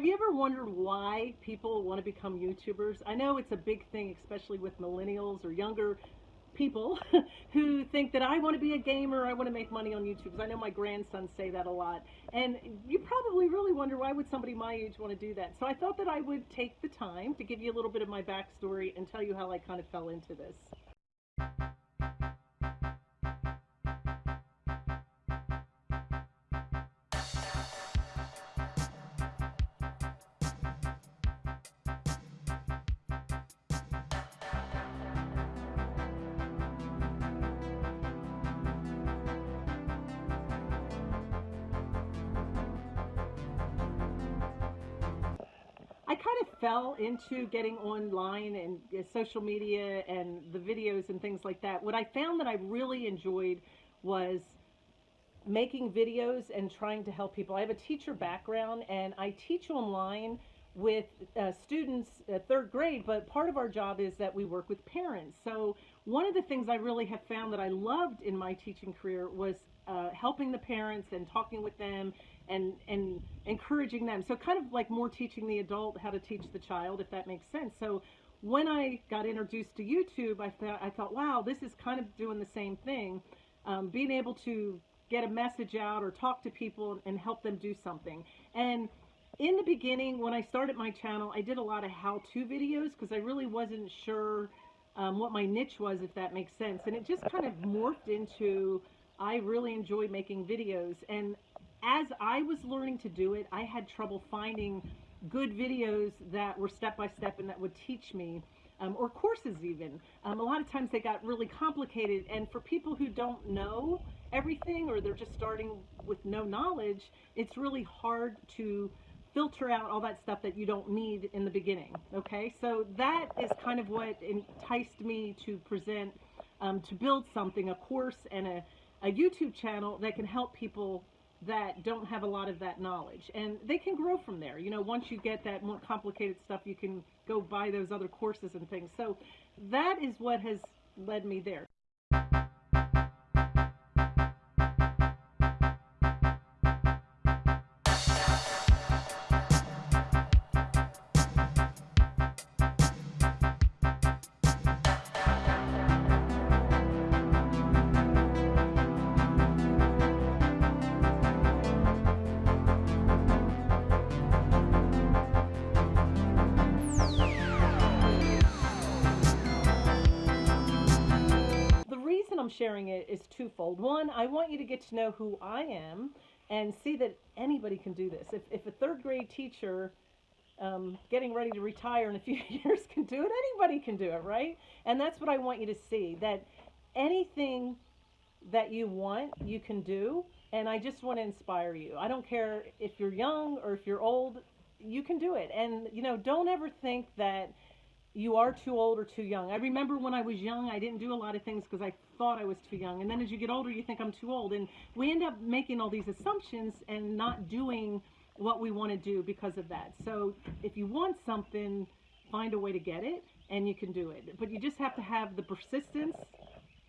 Have you ever wondered why people want to become YouTubers? I know it's a big thing, especially with millennials or younger people who think that I want to be a gamer, I want to make money on YouTube. I know my grandsons say that a lot. And you probably really wonder why would somebody my age want to do that? So I thought that I would take the time to give you a little bit of my backstory and tell you how I kind of fell into this. I kind of fell into getting online and uh, social media and the videos and things like that. What I found that I really enjoyed was making videos and trying to help people. I have a teacher background and I teach online with uh, students at third grade, but part of our job is that we work with parents. So one of the things I really have found that I loved in my teaching career was uh, helping the parents and talking with them and and encouraging them. So kind of like more teaching the adult how to teach the child, if that makes sense. So when I got introduced to YouTube, I thought I thought, wow, this is kind of doing the same thing, um, being able to get a message out or talk to people and help them do something. And in the beginning, when I started my channel, I did a lot of how-to videos because I really wasn't sure um, what my niche was, if that makes sense. And it just kind of morphed into I really enjoy making videos. And as I was learning to do it, I had trouble finding good videos that were step by step and that would teach me, um, or courses even. Um, a lot of times they got really complicated, and for people who don't know everything or they're just starting with no knowledge, it's really hard to filter out all that stuff that you don't need in the beginning. Okay, so that is kind of what enticed me to present, um, to build something, a course and a, a YouTube channel that can help people that don't have a lot of that knowledge. And they can grow from there. You know once you get that more complicated stuff you can go buy those other courses and things. So that is what has led me there sharing it is twofold. One, I want you to get to know who I am and see that anybody can do this. If, if a third grade teacher um, getting ready to retire in a few years can do it, anybody can do it, right? And that's what I want you to see that anything that you want, you can do. And I just want to inspire you. I don't care if you're young or if you're old, you can do it. And, you know, don't ever think that you are too old or too young. I remember when I was young, I didn't do a lot of things because I thought I was too young. And then as you get older, you think I'm too old. And we end up making all these assumptions and not doing what we want to do because of that. So if you want something, find a way to get it and you can do it. But you just have to have the persistence,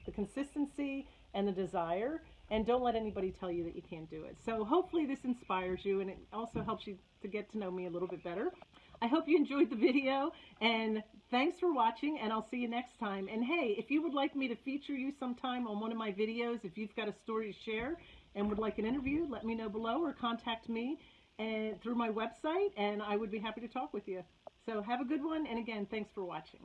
the consistency, and the desire. And don't let anybody tell you that you can't do it. So hopefully this inspires you and it also helps you to get to know me a little bit better. I hope you enjoyed the video and thanks for watching and I'll see you next time. And hey, if you would like me to feature you sometime on one of my videos, if you've got a story to share and would like an interview, let me know below or contact me and through my website and I would be happy to talk with you. So have a good one and again, thanks for watching.